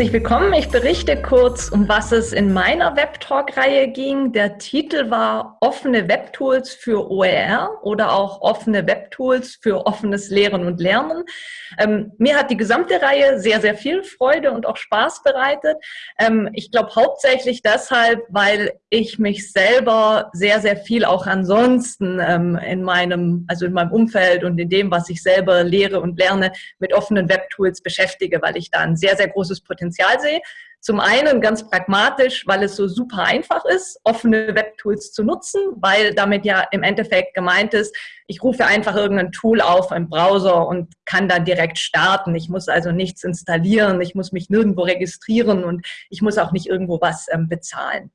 herzlich willkommen. Ich berichte kurz, um was es in meiner Webtalk-Reihe ging. Der Titel war Offene Webtools für OER oder auch offene Webtools für offenes Lehren und Lernen. Ähm, mir hat die gesamte Reihe sehr, sehr viel Freude und auch Spaß bereitet. Ähm, ich glaube hauptsächlich deshalb, weil ich mich selber sehr, sehr viel auch ansonsten ähm, in meinem, also in meinem Umfeld und in dem, was ich selber lehre und lerne, mit offenen Webtools beschäftige, weil ich da ein sehr, sehr großes Potenzial sehe. Zum einen ganz pragmatisch, weil es so super einfach ist, offene Webtools zu nutzen, weil damit ja im Endeffekt gemeint ist, ich rufe einfach irgendein Tool auf im Browser und kann dann direkt starten. Ich muss also nichts installieren, ich muss mich nirgendwo registrieren und ich muss auch nicht irgendwo was ähm, bezahlen.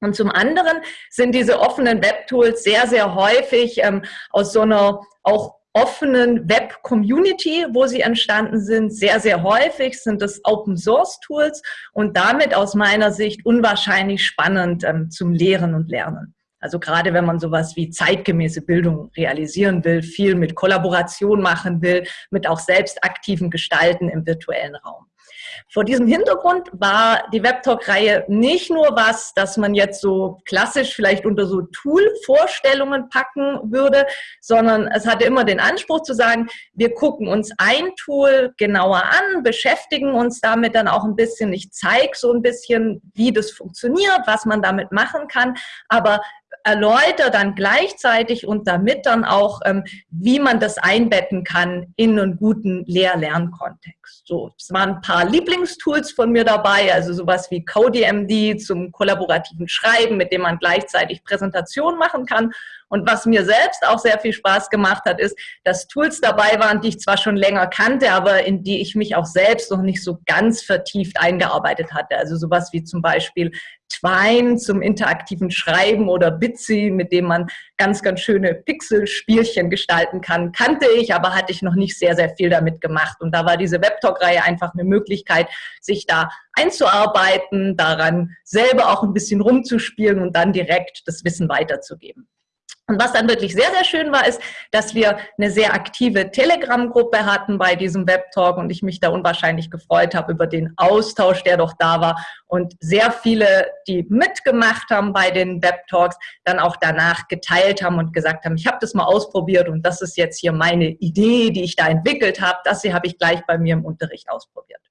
Und zum anderen sind diese offenen Webtools sehr, sehr häufig ähm, aus so einer auch offenen Web-Community, wo sie entstanden sind. Sehr, sehr häufig sind es Open-Source-Tools und damit aus meiner Sicht unwahrscheinlich spannend ähm, zum Lehren und Lernen. Also gerade wenn man sowas wie zeitgemäße Bildung realisieren will, viel mit Kollaboration machen will, mit auch selbst aktiven Gestalten im virtuellen Raum. Vor diesem Hintergrund war die WebTalk-Reihe nicht nur was, das man jetzt so klassisch vielleicht unter so Tool-Vorstellungen packen würde, sondern es hatte immer den Anspruch zu sagen, wir gucken uns ein Tool genauer an, beschäftigen uns damit dann auch ein bisschen. Ich zeige so ein bisschen, wie das funktioniert, was man damit machen kann, aber erläutere dann gleichzeitig und damit dann auch, ähm, wie man das einbetten kann in einen guten Lehr-Lernkontext. So, es waren ein paar Lieblingstools von mir dabei, also sowas wie CodeMD zum kollaborativen Schreiben, mit dem man gleichzeitig Präsentationen machen kann und was mir selbst auch sehr viel Spaß gemacht hat, ist, dass Tools dabei waren, die ich zwar schon länger kannte, aber in die ich mich auch selbst noch nicht so ganz vertieft eingearbeitet hatte. Also sowas wie zum Beispiel Twine zum interaktiven Schreiben oder Bitsy, mit dem man ganz, ganz schöne Pixelspielchen gestalten kann, kannte ich, aber hatte ich noch nicht sehr, sehr viel damit gemacht. Und da war diese Webtalk-Reihe einfach eine Möglichkeit, sich da einzuarbeiten, daran selber auch ein bisschen rumzuspielen und dann direkt das Wissen weiterzugeben. Und was dann wirklich sehr, sehr schön war, ist, dass wir eine sehr aktive Telegram-Gruppe hatten bei diesem Webtalk und ich mich da unwahrscheinlich gefreut habe über den Austausch, der doch da war und sehr viele, die mitgemacht haben bei den Webtalks, dann auch danach geteilt haben und gesagt haben, ich habe das mal ausprobiert und das ist jetzt hier meine Idee, die ich da entwickelt habe. Das hier habe ich gleich bei mir im Unterricht ausprobiert.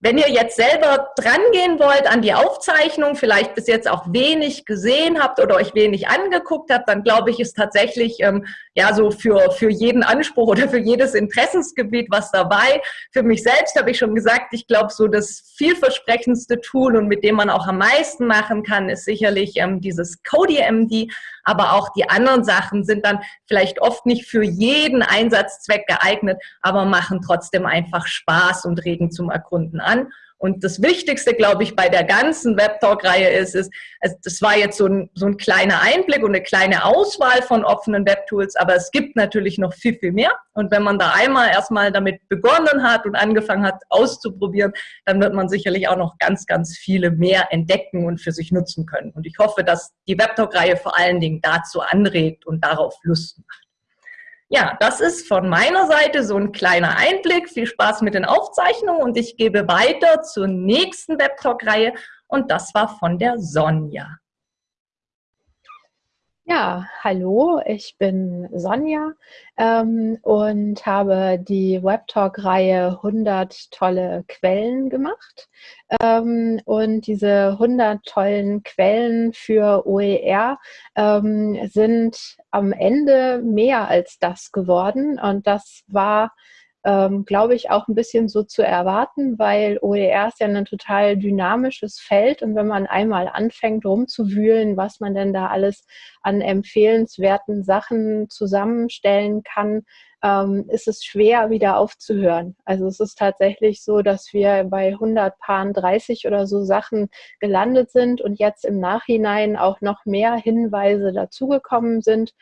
Wenn ihr jetzt selber drangehen wollt an die Aufzeichnung, vielleicht bis jetzt auch wenig gesehen habt oder euch wenig angeguckt habt, dann glaube ich, ist tatsächlich ähm, ja so für, für jeden Anspruch oder für jedes Interessensgebiet was dabei. Für mich selbst habe ich schon gesagt, ich glaube, so das vielversprechendste Tool und mit dem man auch am meisten machen kann, ist sicherlich ähm, dieses CodeMD. Aber auch die anderen Sachen sind dann vielleicht oft nicht für jeden Einsatzzweck geeignet, aber machen trotzdem einfach Spaß und regen zum Erkunden an. Und das Wichtigste, glaube ich, bei der ganzen Webtalk-Reihe ist, ist, also das war jetzt so ein, so ein kleiner Einblick und eine kleine Auswahl von offenen Webtools, aber es gibt natürlich noch viel, viel mehr. Und wenn man da einmal erstmal damit begonnen hat und angefangen hat auszuprobieren, dann wird man sicherlich auch noch ganz, ganz viele mehr entdecken und für sich nutzen können. Und ich hoffe, dass die Webtalk-Reihe vor allen Dingen dazu anregt und darauf Lust macht. Ja, das ist von meiner Seite so ein kleiner Einblick. Viel Spaß mit den Aufzeichnungen und ich gebe weiter zur nächsten Webtalk-Reihe und das war von der Sonja. Ja, hallo, ich bin Sonja ähm, und habe die Webtalk-Reihe 100 tolle Quellen gemacht. Ähm, und diese 100 tollen Quellen für OER ähm, sind am Ende mehr als das geworden. Und das war ähm, glaube ich, auch ein bisschen so zu erwarten, weil OER ist ja ein total dynamisches Feld und wenn man einmal anfängt rumzuwühlen, was man denn da alles an empfehlenswerten Sachen zusammenstellen kann, ähm, ist es schwer wieder aufzuhören. Also es ist tatsächlich so, dass wir bei 100 Paaren 30 oder so Sachen gelandet sind und jetzt im Nachhinein auch noch mehr Hinweise dazugekommen sind.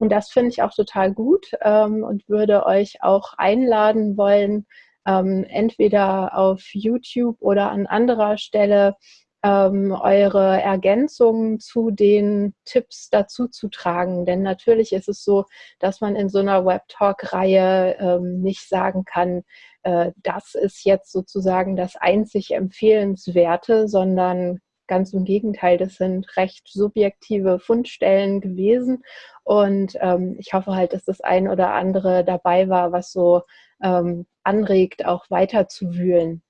Und das finde ich auch total gut ähm, und würde euch auch einladen wollen, ähm, entweder auf YouTube oder an anderer Stelle ähm, eure Ergänzungen zu den Tipps dazu zu tragen. Denn natürlich ist es so, dass man in so einer Web-Talk-Reihe ähm, nicht sagen kann, äh, das ist jetzt sozusagen das einzig Empfehlenswerte, sondern ganz im Gegenteil, das sind recht subjektive Fundstellen gewesen. Und ähm, ich hoffe halt, dass das ein oder andere dabei war, was so ähm, anregt, auch weiter zu wühlen.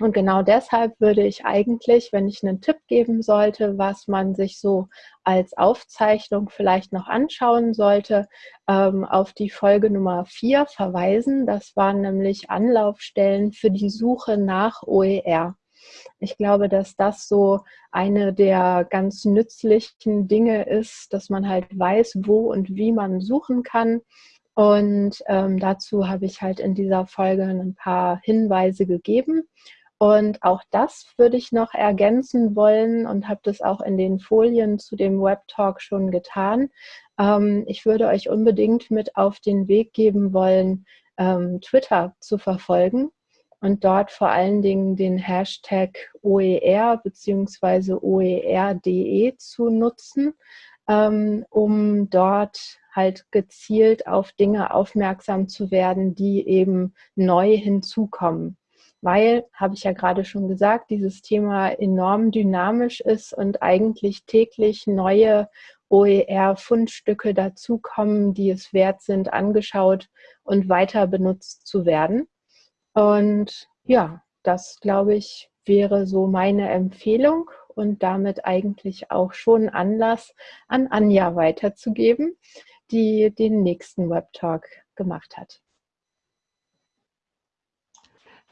Und genau deshalb würde ich eigentlich, wenn ich einen Tipp geben sollte, was man sich so als Aufzeichnung vielleicht noch anschauen sollte, ähm, auf die Folge Nummer 4 verweisen. Das waren nämlich Anlaufstellen für die Suche nach OER. Ich glaube, dass das so eine der ganz nützlichen Dinge ist, dass man halt weiß, wo und wie man suchen kann. Und ähm, dazu habe ich halt in dieser Folge ein paar Hinweise gegeben. Und auch das würde ich noch ergänzen wollen und habe das auch in den Folien zu dem Web Talk schon getan. Ähm, ich würde euch unbedingt mit auf den Weg geben wollen, ähm, Twitter zu verfolgen und dort vor allen Dingen den Hashtag OER bzw. OER.de zu nutzen, ähm, um dort halt gezielt auf Dinge aufmerksam zu werden, die eben neu hinzukommen weil, habe ich ja gerade schon gesagt, dieses Thema enorm dynamisch ist und eigentlich täglich neue OER-Fundstücke dazukommen, die es wert sind, angeschaut und weiter benutzt zu werden. Und ja, das glaube ich wäre so meine Empfehlung und damit eigentlich auch schon Anlass an Anja weiterzugeben, die den nächsten Web Talk gemacht hat.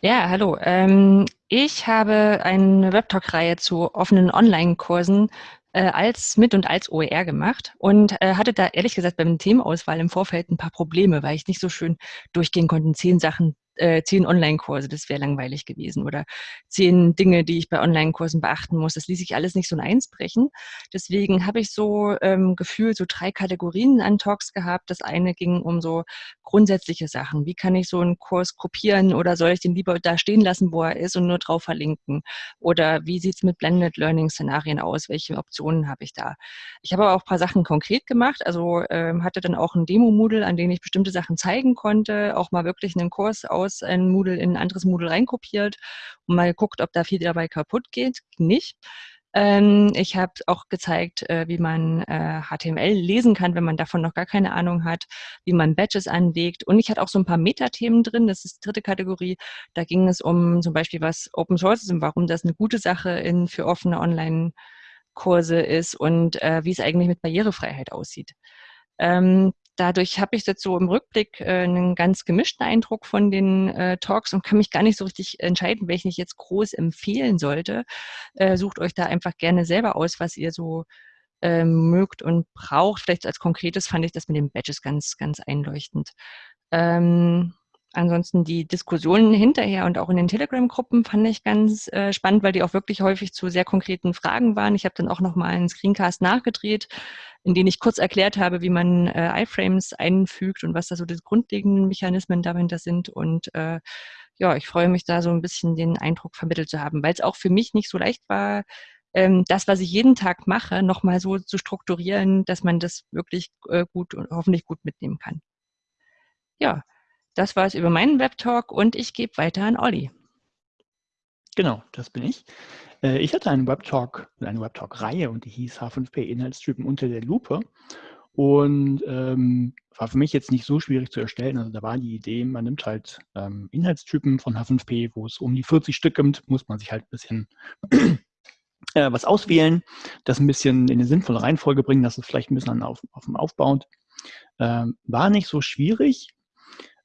Ja, hallo. Ähm, ich habe eine Webtalk-Reihe zu offenen Online-Kursen äh, als mit und als OER gemacht und äh, hatte da ehrlich gesagt beim Themenauswahl im Vorfeld ein paar Probleme, weil ich nicht so schön durchgehen konnte, zehn Sachen äh, zehn Online-Kurse, das wäre langweilig gewesen. Oder zehn Dinge, die ich bei Online-Kursen beachten muss. Das ließ sich alles nicht so in eins brechen. Deswegen habe ich so ähm, gefühlt so drei Kategorien an Talks gehabt. Das eine ging um so grundsätzliche Sachen. Wie kann ich so einen Kurs kopieren oder soll ich den lieber da stehen lassen, wo er ist und nur drauf verlinken? Oder wie sieht's mit Blended Learning-Szenarien aus? Welche Optionen habe ich da? Ich habe aber auch ein paar Sachen konkret gemacht. Also ähm, hatte dann auch ein Demo-Moodle, an dem ich bestimmte Sachen zeigen konnte, auch mal wirklich einen Kurs aus aus ein Moodle in ein anderes Moodle reinkopiert und mal geguckt, ob da viel dabei kaputt geht. Nicht. Ähm, ich habe auch gezeigt, äh, wie man äh, HTML lesen kann, wenn man davon noch gar keine Ahnung hat, wie man Badges anlegt. Und ich hatte auch so ein paar Metathemen drin, das ist die dritte Kategorie. Da ging es um zum Beispiel, was Open Source ist und warum das eine gute Sache in, für offene Online-Kurse ist und äh, wie es eigentlich mit Barrierefreiheit aussieht. Ähm, dadurch habe ich jetzt so im Rückblick äh, einen ganz gemischten Eindruck von den äh, Talks und kann mich gar nicht so richtig entscheiden, welchen ich jetzt groß empfehlen sollte. Äh, sucht euch da einfach gerne selber aus, was ihr so ähm, mögt und braucht. Vielleicht als konkretes fand ich das mit den Badges ganz, ganz einleuchtend. Ähm, ansonsten die Diskussionen hinterher und auch in den Telegram-Gruppen fand ich ganz äh, spannend, weil die auch wirklich häufig zu sehr konkreten Fragen waren. Ich habe dann auch nochmal einen Screencast nachgedreht, in dem ich kurz erklärt habe, wie man äh, iFrames einfügt und was da so die grundlegenden Mechanismen dahinter sind. Und äh, ja, ich freue mich da so ein bisschen den Eindruck vermittelt zu haben, weil es auch für mich nicht so leicht war, ähm, das, was ich jeden Tag mache, nochmal so zu strukturieren, dass man das wirklich äh, gut und hoffentlich gut mitnehmen kann. Ja, das war es über meinen Webtalk und ich gebe weiter an Olli. Genau, das bin ich. Äh, ich hatte einen Webtalk, eine Webtalk-Reihe und die hieß H5P Inhaltstypen unter der Lupe. Und ähm, war für mich jetzt nicht so schwierig zu erstellen. Also da war die Idee, man nimmt halt ähm, Inhaltstypen von H5P, wo es um die 40 Stück gibt, muss man sich halt ein bisschen äh, was auswählen, das ein bisschen in eine sinnvolle Reihenfolge bringen, dass es vielleicht ein bisschen auf, auf dem aufbaut. Ähm, war nicht so schwierig,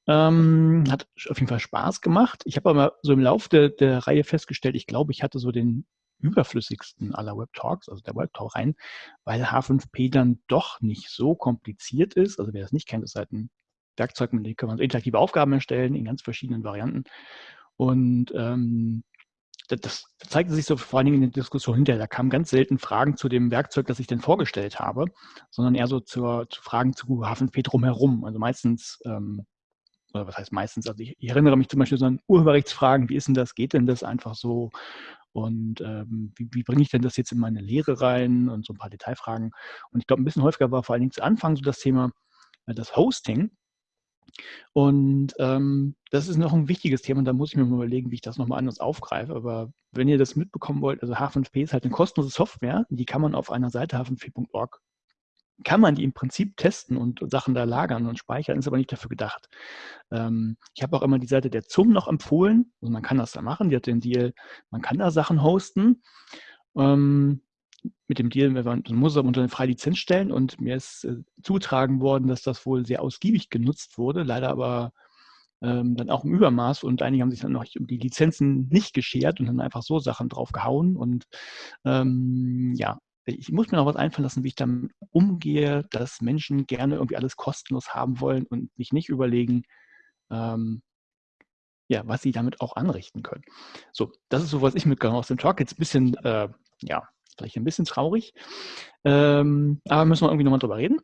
ähm, hat auf jeden Fall Spaß gemacht. Ich habe aber so im Laufe der, der Reihe festgestellt, ich glaube, ich hatte so den überflüssigsten aller Web Talks, also der Web Talk rein, weil H5P dann doch nicht so kompliziert ist. Also wer das nicht kennt, ist halt ein Werkzeug, mit dem kann man interaktive Aufgaben erstellen in ganz verschiedenen Varianten. Und ähm, das, das zeigte sich so vor allen Dingen in der Diskussion hinterher. Da kamen ganz selten Fragen zu dem Werkzeug, das ich denn vorgestellt habe, sondern eher so zur, zu Fragen zu H5P drumherum. Also meistens ähm, oder was heißt meistens, also ich, ich erinnere mich zum Beispiel so an Urheberrechtsfragen, wie ist denn das, geht denn das einfach so? und ähm, wie, wie bringe ich denn das jetzt in meine Lehre rein und so ein paar Detailfragen. Und ich glaube, ein bisschen häufiger war vor allen Dingen zu Anfang so das Thema, äh, das Hosting. Und ähm, das ist noch ein wichtiges Thema und da muss ich mir mal überlegen, wie ich das nochmal anders aufgreife. Aber wenn ihr das mitbekommen wollt, also H5P ist halt eine kostenlose Software, die kann man auf einer Seite h5p.org kann man die im Prinzip testen und Sachen da lagern und speichern, ist aber nicht dafür gedacht. Ähm, ich habe auch immer die Seite der ZUM noch empfohlen. Also man kann das da machen, die hat den Deal, man kann da Sachen hosten. Ähm, mit dem Deal, man muss es aber unter eine freie Lizenz stellen und mir ist äh, zugetragen worden, dass das wohl sehr ausgiebig genutzt wurde, leider aber ähm, dann auch im Übermaß und einige haben sich dann noch um die Lizenzen nicht geschert und dann einfach so Sachen drauf gehauen und ähm, ja, ich muss mir noch was einfallen lassen, wie ich damit umgehe, dass Menschen gerne irgendwie alles kostenlos haben wollen und sich nicht überlegen, ähm, ja, was sie damit auch anrichten können. So, das ist so, was ich mitgenommen aus dem Talk. Jetzt ein bisschen, äh, ja, vielleicht ein bisschen traurig, ähm, aber müssen wir irgendwie nochmal drüber reden.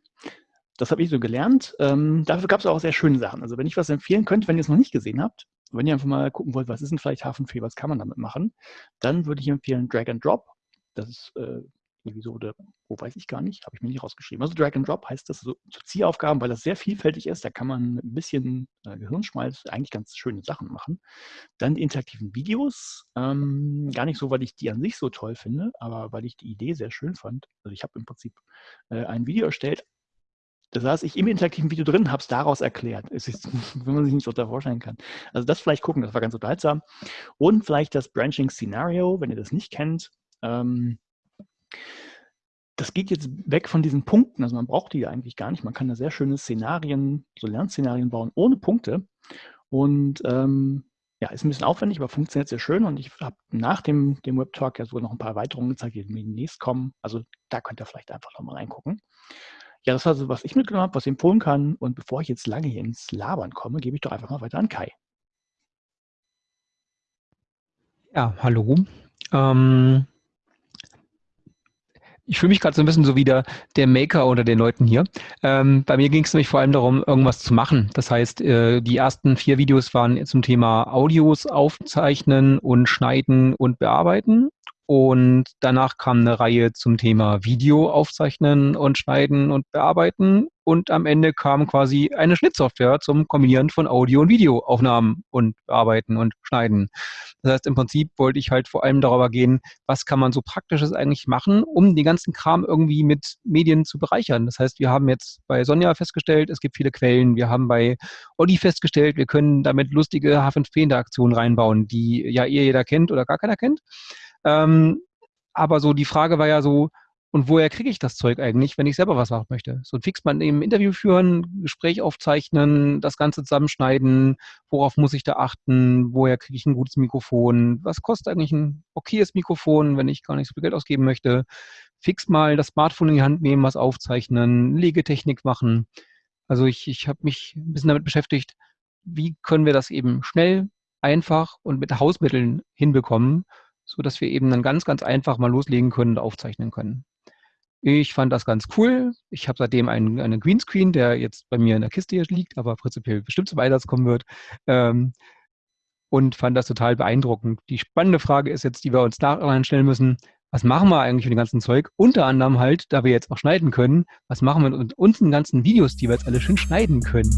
Das habe ich so gelernt. Ähm, dafür gab es auch sehr schöne Sachen. Also wenn ich was empfehlen könnte, wenn ihr es noch nicht gesehen habt, wenn ihr einfach mal gucken wollt, was ist denn vielleicht Hafenfee, was kann man damit machen, dann würde ich empfehlen Drag and Drop. Das ist äh, Episode, wo weiß ich gar nicht, habe ich mir nicht rausgeschrieben. Also Drag and Drop heißt das so zu Zielaufgaben, weil das sehr vielfältig ist. Da kann man ein bisschen äh, Gehirnschmalz eigentlich ganz schöne Sachen machen. Dann die interaktiven Videos, ähm, gar nicht so, weil ich die an sich so toll finde, aber weil ich die Idee sehr schön fand. Also ich habe im Prinzip äh, ein Video erstellt, da saß ich im interaktiven Video drin, habe es daraus erklärt. Es ist, wenn man sich nicht so da vorstellen kann. Also das vielleicht gucken, das war ganz unterhaltsam. Und vielleicht das Branching Scenario, wenn ihr das nicht kennt. Ähm, das geht jetzt weg von diesen Punkten. Also man braucht die ja eigentlich gar nicht. Man kann da sehr schöne Szenarien, so Lernszenarien bauen ohne Punkte. Und ähm, ja, ist ein bisschen aufwendig, aber funktioniert sehr schön. Und ich habe nach dem, dem Web-Talk ja sogar noch ein paar Erweiterungen gezeigt, die demnächst kommen. Also da könnt ihr vielleicht einfach nochmal reingucken. Ja, das war so, was ich mitgenommen habe, was ich empfohlen kann. Und bevor ich jetzt lange hier ins Labern komme, gebe ich doch einfach mal weiter an Kai. Ja, hallo. Ähm, ich fühle mich gerade so ein bisschen so wie der, der Maker unter den Leuten hier. Ähm, bei mir ging es nämlich vor allem darum, irgendwas zu machen. Das heißt, äh, die ersten vier Videos waren zum Thema Audios aufzeichnen und schneiden und bearbeiten. Und danach kam eine Reihe zum Thema Video aufzeichnen und schneiden und bearbeiten. Und am Ende kam quasi eine Schnittsoftware zum Kombinieren von Audio- und Videoaufnahmen und bearbeiten und schneiden. Das heißt, im Prinzip wollte ich halt vor allem darüber gehen, was kann man so praktisches eigentlich machen, um den ganzen Kram irgendwie mit Medien zu bereichern. Das heißt, wir haben jetzt bei Sonja festgestellt, es gibt viele Quellen. Wir haben bei Olli festgestellt, wir können damit lustige H5P-Interaktionen reinbauen, die ja ihr jeder kennt oder gar keiner kennt. Ähm, aber so die Frage war ja so, und woher kriege ich das Zeug eigentlich, wenn ich selber was machen möchte? So ein Fix man eben Interview führen, Gespräch aufzeichnen, das Ganze zusammenschneiden, worauf muss ich da achten, woher kriege ich ein gutes Mikrofon, was kostet eigentlich ein okayes Mikrofon, wenn ich gar nicht so viel Geld ausgeben möchte, fix mal das Smartphone in die Hand nehmen, was aufzeichnen, Legetechnik machen. Also ich, ich habe mich ein bisschen damit beschäftigt, wie können wir das eben schnell, einfach und mit Hausmitteln hinbekommen, so dass wir eben dann ganz, ganz einfach mal loslegen können und aufzeichnen können. Ich fand das ganz cool. Ich habe seitdem einen, einen Greenscreen, der jetzt bei mir in der Kiste hier liegt, aber prinzipiell bestimmt zum Einsatz kommen wird. Ähm, und fand das total beeindruckend. Die spannende Frage ist jetzt, die wir uns nachher stellen müssen, was machen wir eigentlich mit dem ganzen Zeug? Unter anderem halt, da wir jetzt auch schneiden können, was machen wir mit unseren ganzen Videos, die wir jetzt alle schön schneiden können?